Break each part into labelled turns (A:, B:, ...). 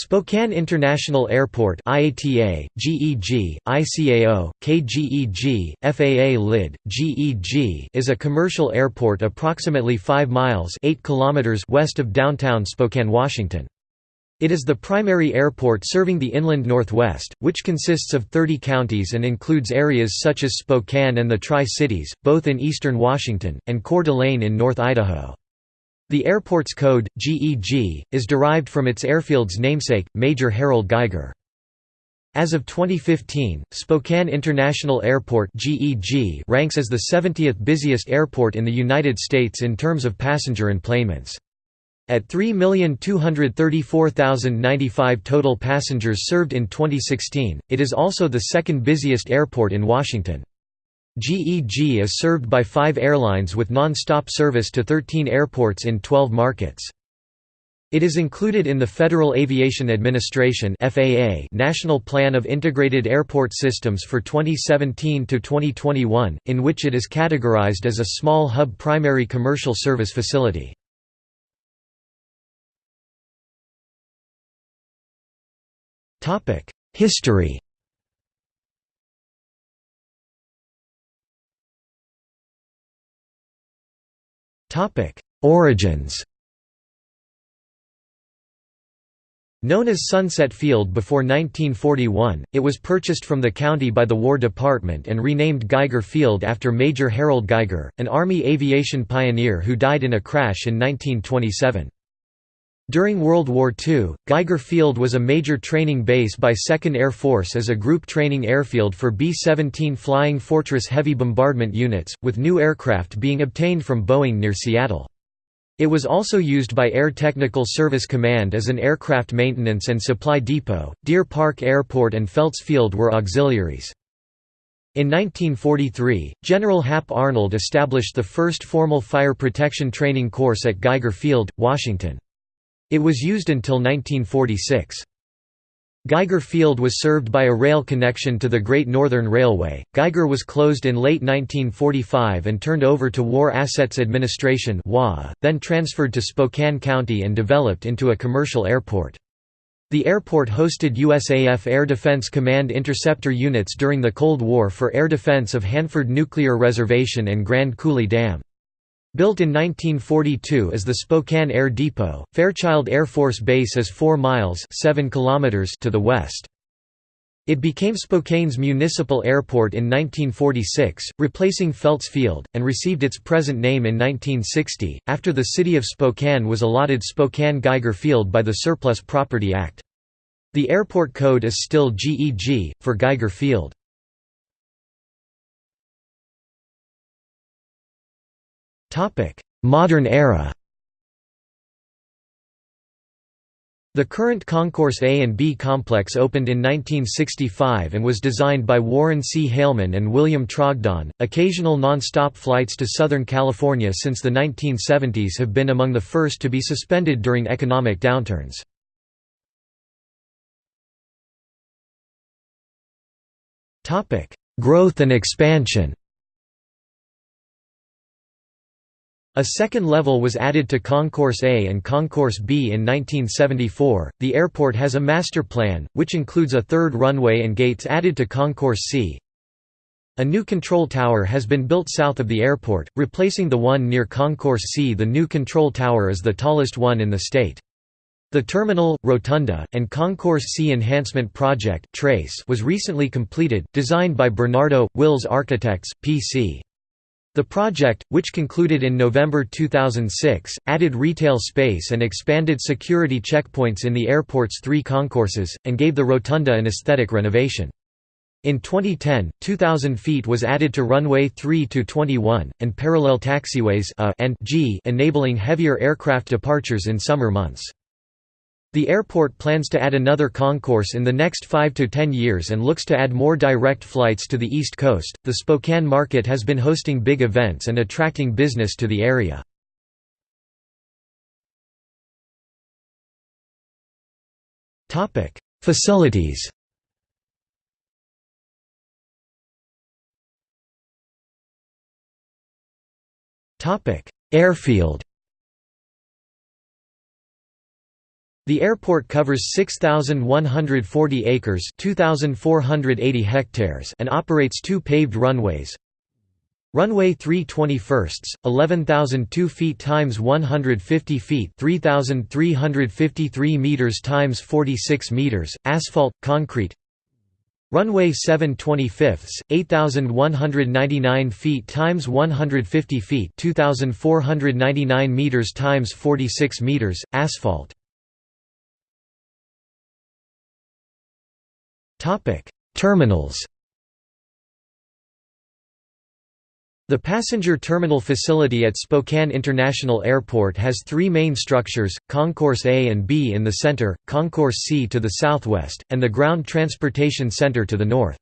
A: Spokane International Airport IATA, GEG, ICAO, KGEG, FAA LID, GEG is a commercial airport approximately 5 miles 8 kilometers west of downtown Spokane, Washington. It is the primary airport serving the inland Northwest, which consists of 30 counties and includes areas such as Spokane and the Tri-Cities, both in eastern Washington, and Coeur d'Alene in North Idaho. The airport's code, GEG, is derived from its airfield's namesake, Major Harold Geiger. As of 2015, Spokane International Airport GEG ranks as the 70th busiest airport in the United States in terms of passenger enplanements. At 3,234,095 total passengers served in 2016, it is also the second busiest airport in Washington. GEG is served by five airlines with non-stop service to 13 airports in 12 markets. It is included in the Federal Aviation Administration National Plan of Integrated Airport Systems for 2017 to 2021, in which it is categorized as a small hub primary commercial service facility. Topic: Origins Known as Sunset Field before 1941, it was purchased from the county by the War Department and renamed Geiger Field after Major Harold Geiger, an Army aviation pioneer who died in a crash in 1927. During World War II, Geiger Field was a major training base by 2nd Air Force as a group training airfield for B-17 Flying Fortress heavy bombardment units, with new aircraft being obtained from Boeing near Seattle. It was also used by Air Technical Service Command as an aircraft maintenance and supply depot. Deer Park Airport and Felts Field were auxiliaries. In 1943, General Hap Arnold established the first formal fire protection training course at Geiger Field, Washington. It was used until 1946. Geiger Field was served by a rail connection to the Great Northern Railway. Geiger was closed in late 1945 and turned over to War Assets Administration then transferred to Spokane County and developed into a commercial airport. The airport hosted USAF Air Defense Command interceptor units during the Cold War for air defense of Hanford Nuclear Reservation and Grand Coulee Dam. Built in 1942 as the Spokane Air Depot, Fairchild Air Force Base is 4 miles 7 kilometers to the west. It became Spokane's municipal airport in 1946, replacing Felts Field, and received its present name in 1960, after the city of Spokane was allotted Spokane-Geiger Field by the Surplus Property Act. The airport code is still GEG, for Geiger Field. Modern era The current Concourse A and B complex opened in 1965 and was designed by Warren C. Heylman and William Trogdon. Occasional non-stop flights to Southern California since the 1970s have been among the first to be suspended during economic downturns. Growth and expansion A second level was added to Concourse A and Concourse B in 1974. The airport has a master plan, which includes a third runway and gates added to Concourse C. A new control tower has been built south of the airport, replacing the one near Concourse C. The new control tower is the tallest one in the state. The terminal, rotunda, and Concourse C Enhancement Project was recently completed, designed by Bernardo, Wills Architects, P.C. The project, which concluded in November 2006, added retail space and expanded security checkpoints in the airport's three concourses, and gave the rotunda an aesthetic renovation. In 2010, 2,000 feet was added to runway 3 to 21, and parallel taxiways A and G enabling heavier aircraft departures in summer months. The airport plans to add another concourse in the next 5 to 10 years and looks to add more direct flights to the East Coast. The Spokane market has been hosting big events and attracting business to the area. Topic: Facilities. Topic: Airfield. The airport covers 6,140 acres 2,480 hectares and operates two paved runways. Runway 321, 11,002 feet times 150 feet 3,353 meters times 46 meters, asphalt, concrete Runway 725, 8,199 feet times 150 feet 2,499 meters times 46 meters, asphalt Topic: Terminals. The passenger terminal facility at Spokane International Airport has three main structures, Concourse A and B in the center, Concourse C to the southwest, and the Ground Transportation Center to the north.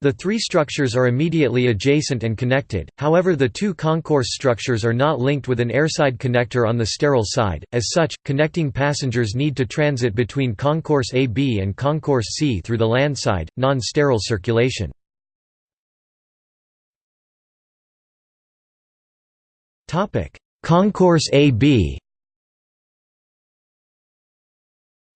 A: The three structures are immediately adjacent and connected, however the two concourse structures are not linked with an airside connector on the sterile side, as such, connecting passengers need to transit between Concourse AB and Concourse C through the landside, non-sterile circulation. Concourse AB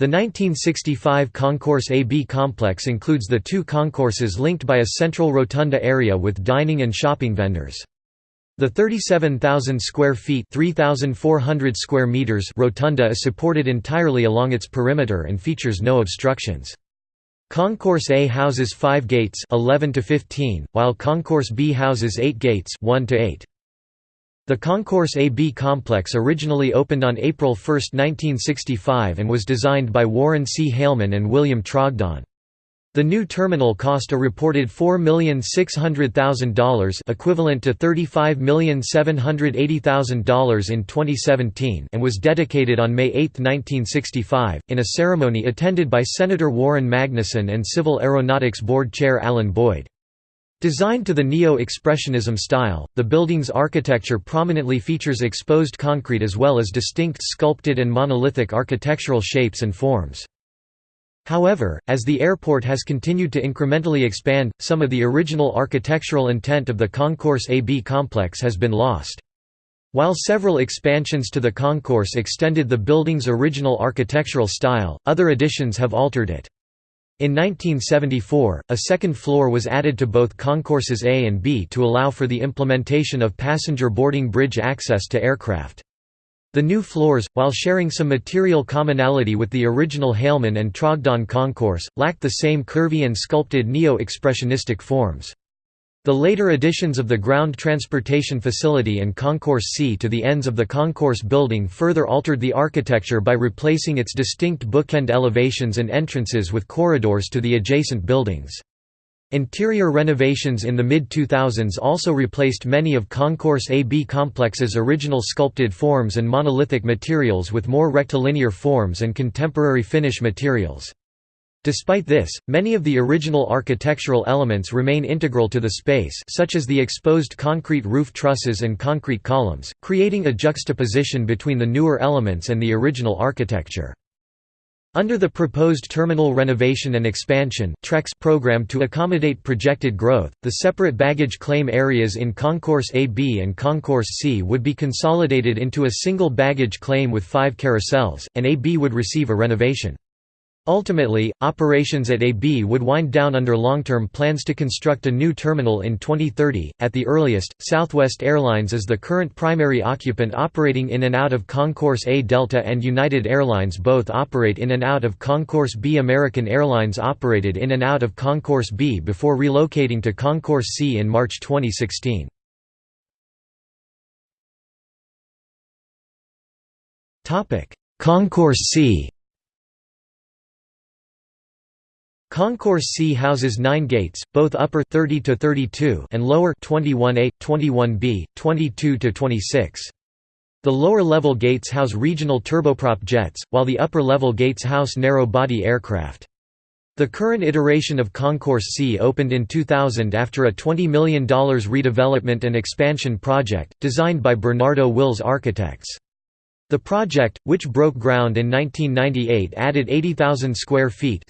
A: The 1965 Concourse AB complex includes the two concourses linked by a central rotunda area with dining and shopping vendors. The 37,000 square feet (3,400 square meters rotunda is supported entirely along its perimeter and features no obstructions. Concourse A houses 5 gates 11 to 15, while Concourse B houses 8 gates 1 to 8. The Concourse AB complex originally opened on April 1, 1965 and was designed by Warren C. Heylman and William Trogdon. The new terminal cost a reported $4,600,000 equivalent to $35,780,000 in 2017 and was dedicated on May 8, 1965, in a ceremony attended by Senator Warren Magnuson and Civil Aeronautics Board Chair Alan Boyd. Designed to the Neo-Expressionism style, the building's architecture prominently features exposed concrete as well as distinct sculpted and monolithic architectural shapes and forms. However, as the airport has continued to incrementally expand, some of the original architectural intent of the Concourse AB complex has been lost. While several expansions to the concourse extended the building's original architectural style, other additions have altered it. In 1974, a second floor was added to both concourses A and B to allow for the implementation of passenger boarding bridge access to aircraft. The new floors, while sharing some material commonality with the original Heylman and Trogdon concourse, lacked the same curvy and sculpted neo-expressionistic forms. The later additions of the ground transportation facility and Concourse C to the ends of the concourse building further altered the architecture by replacing its distinct bookend elevations and entrances with corridors to the adjacent buildings. Interior renovations in the mid-2000s also replaced many of Concourse AB complex's original sculpted forms and monolithic materials with more rectilinear forms and contemporary finish materials. Despite this, many of the original architectural elements remain integral to the space such as the exposed concrete roof trusses and concrete columns, creating a juxtaposition between the newer elements and the original architecture. Under the proposed terminal renovation and expansion program to accommodate projected growth, the separate baggage claim areas in Concourse AB and Concourse C would be consolidated into a single baggage claim with five carousels, and AB would receive a renovation. Ultimately, operations at AB would wind down under long-term plans to construct a new terminal in 2030. At the earliest, Southwest Airlines is the current primary occupant operating in and out of Concourse A. Delta and United Airlines both operate in and out of Concourse B. American Airlines operated in and out of Concourse B before relocating to Concourse C in March 2016. Concourse C Concourse C houses 9 gates, both upper 30 to 32 and lower 21A, 21B, 22 to 26. The lower level gates house regional turboprop jets, while the upper level gates house narrow-body aircraft. The current iteration of Concourse C opened in 2000 after a $20 million redevelopment and expansion project, designed by Bernardo Wills Architects. The project, which broke ground in 1998 added 80,000 square feet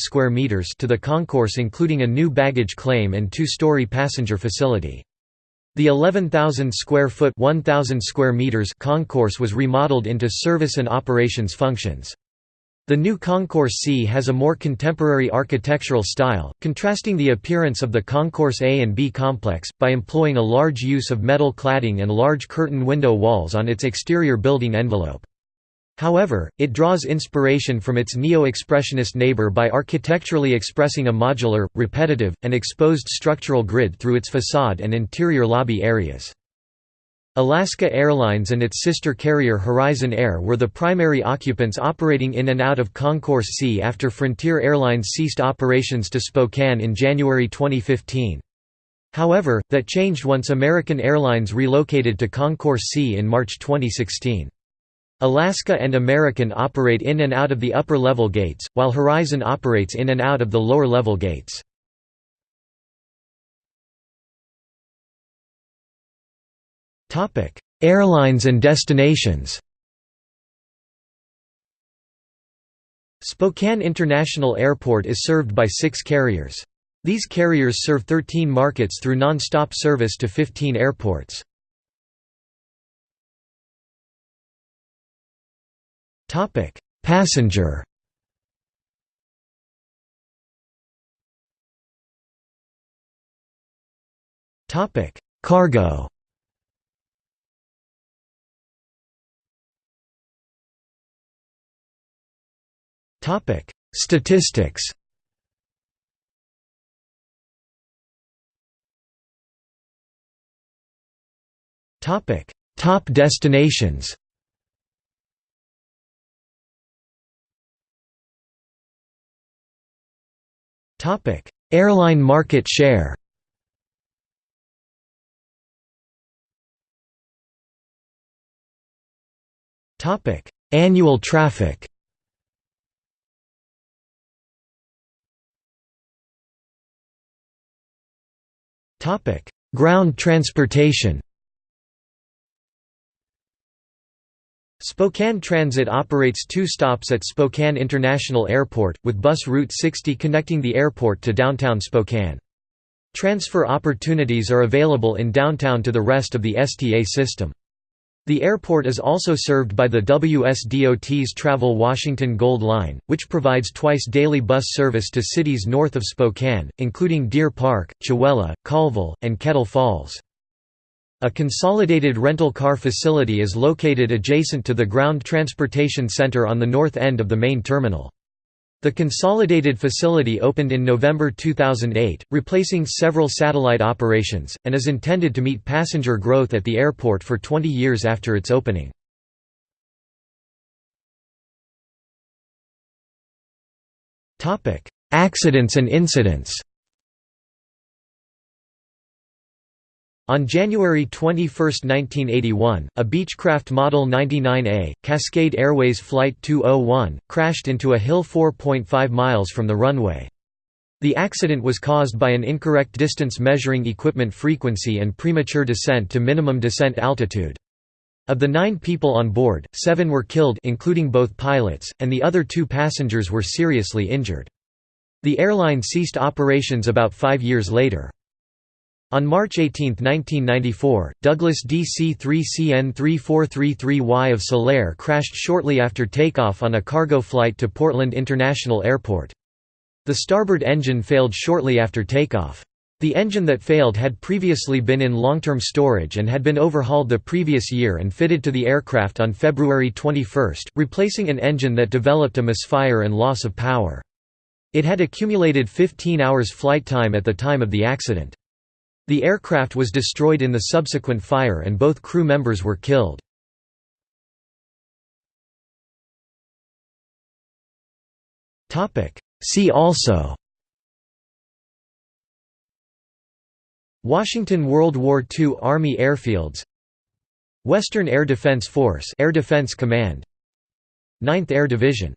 A: square meters to the concourse including a new baggage claim and two-story passenger facility. The 11,000 square foot 1,000 square meters concourse was remodeled into service and operations functions. The new Concourse C has a more contemporary architectural style, contrasting the appearance of the Concourse A and B complex, by employing a large use of metal cladding and large curtain window walls on its exterior building envelope. However, it draws inspiration from its neo-expressionist neighbor by architecturally expressing a modular, repetitive, and exposed structural grid through its facade and interior lobby areas. Alaska Airlines and its sister carrier Horizon Air were the primary occupants operating in and out of Concourse C after Frontier Airlines ceased operations to Spokane in January 2015. However, that changed once American Airlines relocated to Concourse C in March 2016. Alaska and American operate in and out of the upper-level gates, while Horizon operates in and out of the lower-level gates. Airlines and destinations. Spokane International Airport is served by six carriers. These carriers serve 13 markets through non-stop service to 15 airports. Passenger. Cargo Topic: Statistics. Topic: Top destinations. Topic: Airline market share. Topic: Annual traffic. Ground transportation Spokane Transit operates two stops at Spokane International Airport, with bus Route 60 connecting the airport to downtown Spokane. Transfer opportunities are available in downtown to the rest of the STA system. The airport is also served by the WSDOT's Travel Washington Gold Line, which provides twice daily bus service to cities north of Spokane, including Deer Park, Chewelah, Colville, and Kettle Falls. A consolidated rental car facility is located adjacent to the Ground Transportation Center on the north end of the main terminal. The consolidated facility opened in November 2008, replacing several satellite operations, and is intended to meet passenger growth at the airport for 20 years after its opening. Accidents and incidents On January 21, 1981, a Beechcraft Model 99A, Cascade Airways Flight 201, crashed into a hill 4.5 miles from the runway. The accident was caused by an incorrect distance measuring equipment frequency and premature descent to minimum descent altitude. Of the nine people on board, seven were killed including both pilots, and the other two passengers were seriously injured. The airline ceased operations about five years later. On March 18, 1994, Douglas DC-3CN3433Y of Salair crashed shortly after takeoff on a cargo flight to Portland International Airport. The starboard engine failed shortly after takeoff. The engine that failed had previously been in long-term storage and had been overhauled the previous year and fitted to the aircraft on February 21, replacing an engine that developed a misfire and loss of power. It had accumulated 15 hours flight time at the time of the accident. The aircraft was destroyed in the subsequent fire and both crew members were killed. See also Washington World War II Army airfields Western Air Defense Force Air Defense Command 9th Air Division